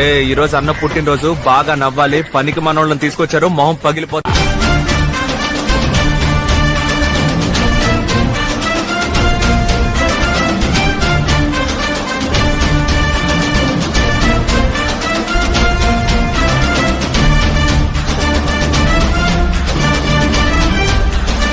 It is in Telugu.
ఈ రోజు అన్న పుట్టినరోజు బాగా నవ్వాలి పనికి మనోళ్ళని తీసుకొచ్చారు మొహం పగిలిపోతుంది.